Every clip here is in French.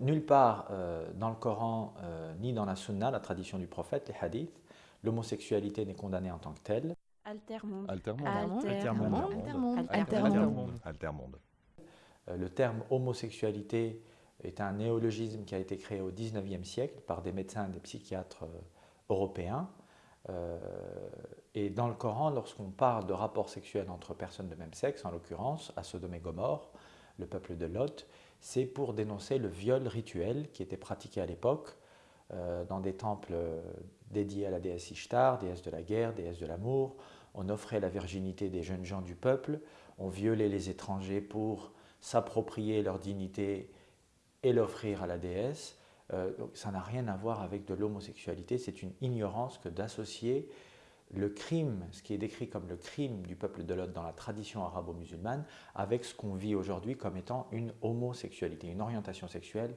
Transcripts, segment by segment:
Nulle part euh, dans le Coran euh, ni dans la Sunna, la tradition du prophète, les hadiths, l'homosexualité n'est condamnée en tant que telle. Altermonde. Altermonde. Altermonde. Altermonde. Altermonde. Euh, le terme homosexualité est un néologisme qui a été créé au XIXe siècle par des médecins et des psychiatres européens. et dans le Coran, lorsqu'on parle de rapports sexuels entre personnes de même sexe, en l'occurrence à Sodome et Gomorre, le peuple de Lot, c'est pour dénoncer le viol rituel qui était pratiqué à l'époque euh, dans des temples euh, dédiés à la déesse Ishtar, déesse de la guerre, déesse de l'amour. On offrait la virginité des jeunes gens du peuple, on violait les étrangers pour s'approprier leur dignité et l'offrir à la déesse. Euh, ça n'a rien à voir avec de l'homosexualité, c'est une ignorance que d'associer le crime, ce qui est décrit comme le crime du peuple de Lot dans la tradition arabo-musulmane, avec ce qu'on vit aujourd'hui comme étant une homosexualité, une orientation sexuelle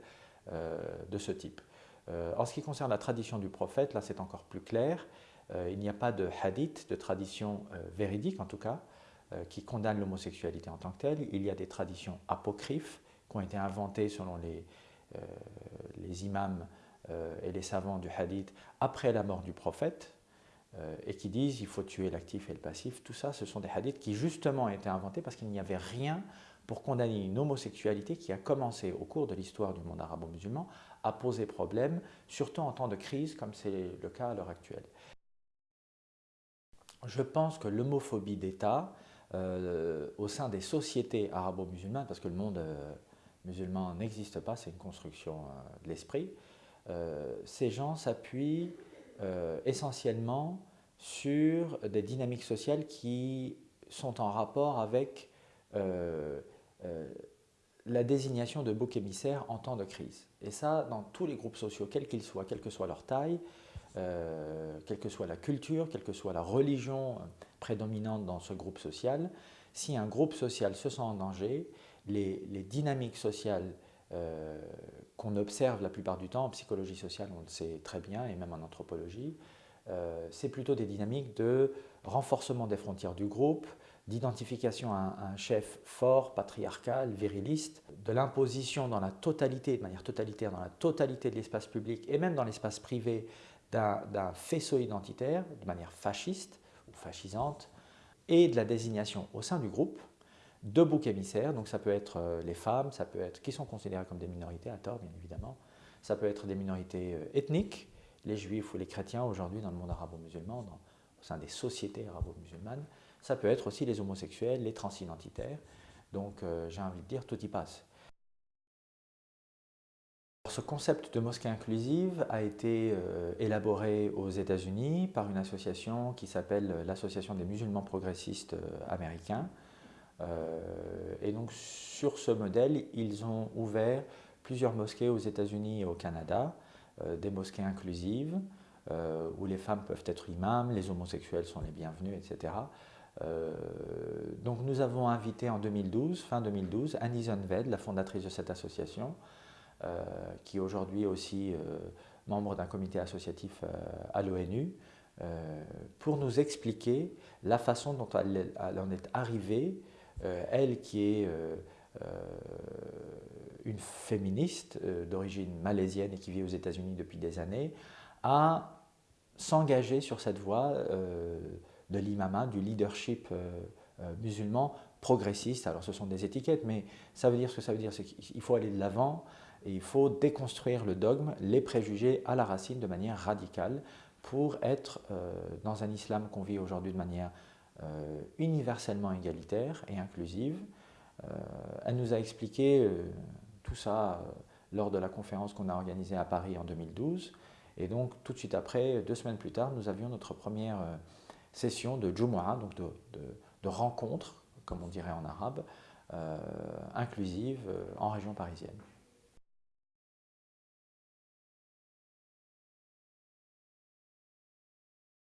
euh, de ce type. Euh, en ce qui concerne la tradition du prophète, là c'est encore plus clair. Euh, il n'y a pas de hadith, de tradition véridique en tout cas, qui condamne l'homosexualité en tant que telle. Il y a des traditions apocryphes qui ont été inventées selon les, imams et les savants du hadith après la mort du prophète, et qui disent il faut tuer l'actif et le passif. Tout ça, ce sont des hadiths qui justement ont été inventés parce qu'il n'y avait rien pour condamner une homosexualité qui a commencé au cours de l'histoire du monde arabo-musulman à poser problème, surtout en temps de crise comme c'est le cas à l'heure actuelle. Je pense que l'homophobie d'État euh, au sein des sociétés arabo-musulmanes, parce que le monde euh, musulman n'existe pas, c'est une construction de l'esprit, ces gens s'appuient euh, essentiellement sur des dynamiques sociales qui sont en rapport avec euh, euh, la désignation de bouc émissaires en temps de crise. Et ça, dans tous les groupes sociaux, quels qu'ils soient, quelle que soit leur taille, quelle que soit la culture, quelle que soit la religion prédominante dans ce groupe social, si un groupe social se sent en danger, les, les dynamiques sociales euh, qu'on observe la plupart du temps en psychologie sociale, on le sait très bien, et même en anthropologie, euh, c'est plutôt des dynamiques de renforcement des frontières du groupe, d'identification à, un chef fort, patriarcal, viriliste, de l'imposition dans la totalité, de manière totalitaire, dans la totalité de l'espace public et même dans l'espace privé d'un faisceau identitaire, de manière fasciste ou fascisante, et de la désignation au sein du groupe de boucs émissaires, donc ça peut être euh, les femmes, ça peut être, qui sont considérées comme des minorités, à tort bien évidemment, ça peut être des minorités euh, ethniques, les juifs ou les chrétiens aujourd'hui dans le monde arabo-musulman, au sein des sociétés arabo-musulmanes, ça peut être aussi les homosexuels, les transidentitaires, donc euh, j'ai envie de dire, tout y passe. Ce concept de mosquée inclusive a été élaboré aux États-Unis par une association qui s'appelle l'Association des musulmans progressistes américains, et donc sur ce modèle, ils ont ouvert plusieurs mosquées aux États-Unis et au Canada, euh, des mosquées inclusives, euh, où les femmes peuvent être imams, les homosexuels sont les bienvenus, etc. donc nous avons invité en 2012, fin 2012, Annie Zunved, la fondatrice de cette association, qui est aujourd'hui aussi membre d'un comité associatif à l'ONU, pour nous expliquer la façon dont elle en est arrivée euh, elle qui est euh, euh, une féministe d'origine malaisienne et qui vit aux États-Unis depuis des années, à s'engager sur cette voie de l'imama, du leadership musulman progressiste. Alors ce sont des étiquettes, mais ça veut dire ce que ça veut dire, c'est qu'il faut aller de l'avant et il faut déconstruire le dogme, les préjugés à la racine de manière radicale pour être dans un islam qu'on vit aujourd'hui de manière euh, universellement égalitaire et inclusive. Euh, elle nous a expliqué euh, tout ça lors de la conférence qu'on a organisée à Paris en 2012. Et donc, tout de suite après, deux semaines plus tard, nous avions notre première session de Jumu'ah, donc de, rencontre, comme on dirait en arabe, inclusive en région parisienne.